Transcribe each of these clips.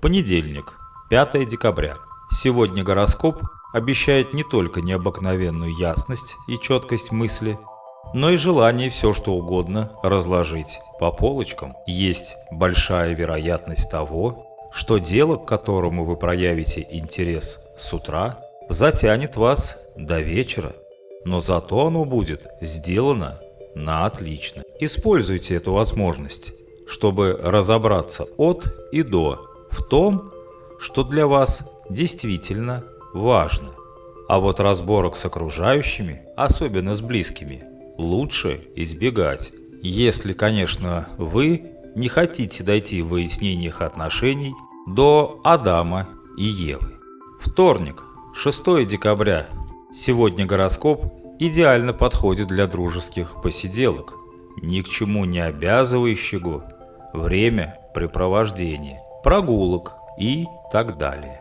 Понедельник, 5 декабря. Сегодня гороскоп обещает не только необыкновенную ясность и четкость мысли, но и желание все что угодно разложить по полочкам. Есть большая вероятность того, что дело, к которому вы проявите интерес с утра, затянет вас до вечера, но зато оно будет сделано на отлично. Используйте эту возможность, чтобы разобраться от и до в том, что для вас действительно важно. А вот разборок с окружающими, особенно с близкими, лучше избегать. Если, конечно, вы не хотите дойти в выяснениях отношений до Адама и Евы. Вторник, 6 декабря. Сегодня гороскоп идеально подходит для дружеских посиделок, ни к чему не обязывающего время препровождения прогулок и так далее.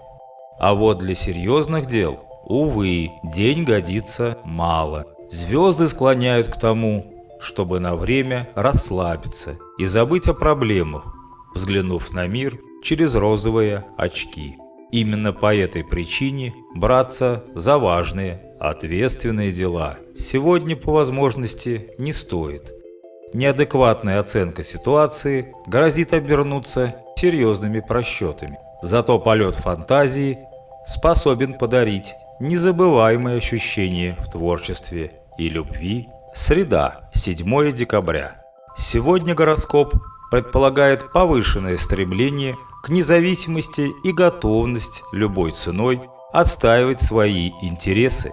А вот для серьезных дел, увы, день годится мало. Звезды склоняют к тому, чтобы на время расслабиться и забыть о проблемах, взглянув на мир через розовые очки. Именно по этой причине браться за важные, ответственные дела сегодня по возможности не стоит. Неадекватная оценка ситуации грозит обернуться серьезными просчетами. Зато полет фантазии способен подарить незабываемые ощущения в творчестве и любви. Среда, 7 декабря. Сегодня гороскоп предполагает повышенное стремление к независимости и готовность любой ценой отстаивать свои интересы.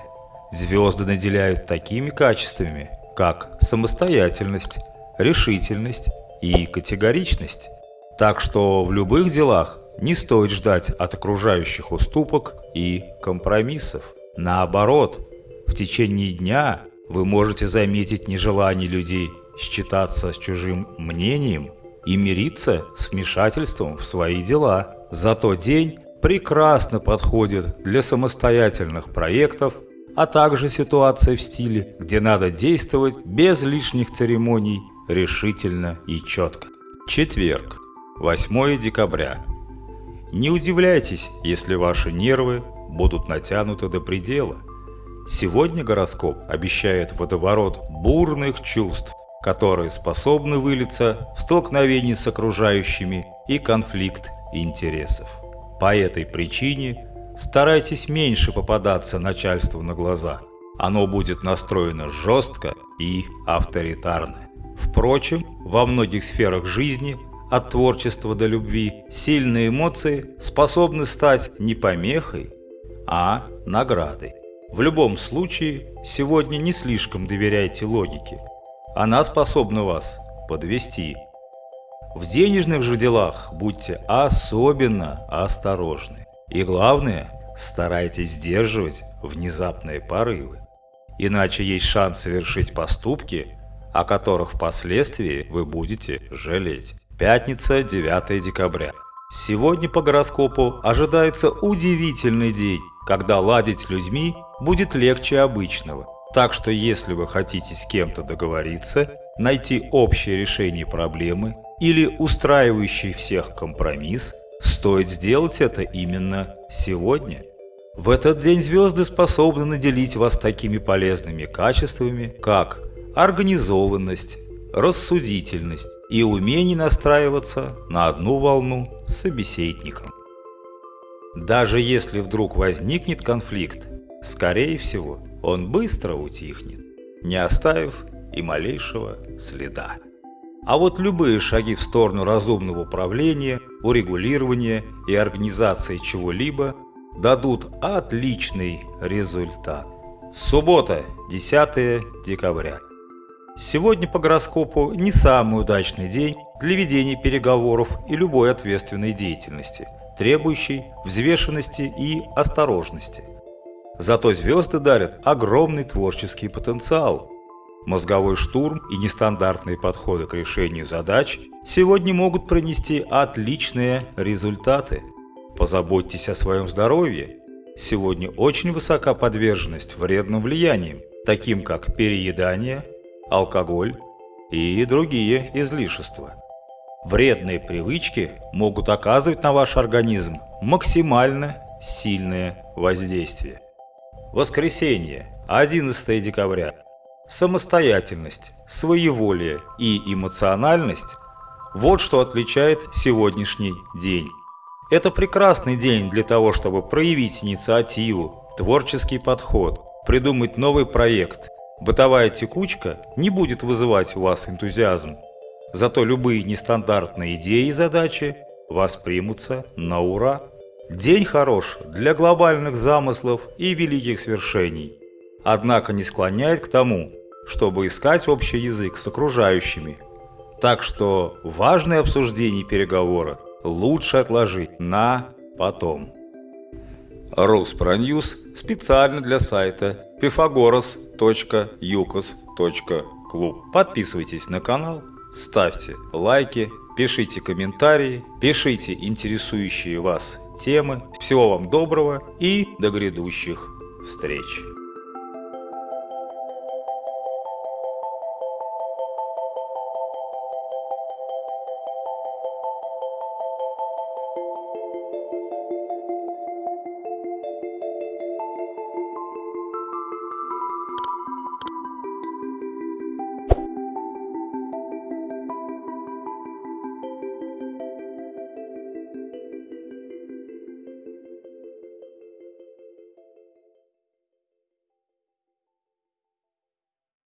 Звезды наделяют такими качествами, как самостоятельность, решительность и категоричность. Так что в любых делах не стоит ждать от окружающих уступок и компромиссов. Наоборот, в течение дня вы можете заметить нежелание людей считаться с чужим мнением и мириться с вмешательством в свои дела. Зато день прекрасно подходит для самостоятельных проектов, а также ситуации в стиле, где надо действовать без лишних церемоний, решительно и четко. Четверг. 8 декабря. Не удивляйтесь, если ваши нервы будут натянуты до предела. Сегодня гороскоп обещает водоворот бурных чувств, которые способны вылиться в столкновение с окружающими и конфликт интересов. По этой причине старайтесь меньше попадаться начальству на глаза. Оно будет настроено жестко и авторитарно. Впрочем, во многих сферах жизни от творчества до любви, сильные эмоции способны стать не помехой, а наградой. В любом случае, сегодня не слишком доверяйте логике. Она способна вас подвести. В денежных же делах будьте особенно осторожны. И главное, старайтесь сдерживать внезапные порывы. Иначе есть шанс совершить поступки, о которых впоследствии вы будете жалеть. Пятница, 9 декабря. Сегодня по гороскопу ожидается удивительный день, когда ладить с людьми будет легче обычного. Так что если вы хотите с кем-то договориться, найти общее решение проблемы или устраивающий всех компромисс, стоит сделать это именно сегодня. В этот день звезды способны наделить вас такими полезными качествами, как организованность, рассудительность и умение настраиваться на одну волну с собеседником. Даже если вдруг возникнет конфликт, скорее всего, он быстро утихнет, не оставив и малейшего следа. А вот любые шаги в сторону разумного управления, урегулирования и организации чего-либо дадут отличный результат. Суббота, 10 декабря. Сегодня по гороскопу не самый удачный день для ведения переговоров и любой ответственной деятельности, требующей взвешенности и осторожности. Зато звезды дарят огромный творческий потенциал. Мозговой штурм и нестандартные подходы к решению задач сегодня могут принести отличные результаты. Позаботьтесь о своем здоровье. Сегодня очень высока подверженность вредным влияниям, таким как переедание, алкоголь и другие излишества. Вредные привычки могут оказывать на ваш организм максимально сильное воздействие. Воскресенье, 11 декабря. Самостоятельность, своеволие и эмоциональность – вот что отличает сегодняшний день. Это прекрасный день для того, чтобы проявить инициативу, творческий подход, придумать новый проект. Бытовая текучка не будет вызывать у вас энтузиазм. Зато любые нестандартные идеи и задачи воспримутся на ура. День хорош для глобальных замыслов и великих свершений. Однако не склоняет к тому, чтобы искать общий язык с окружающими. Так что важные обсуждения и переговоры лучше отложить на потом. Руспроньюз специально для сайта pythagoras.yukos.club. Подписывайтесь на канал, ставьте лайки, пишите комментарии, пишите интересующие вас темы. Всего вам доброго и до грядущих встреч!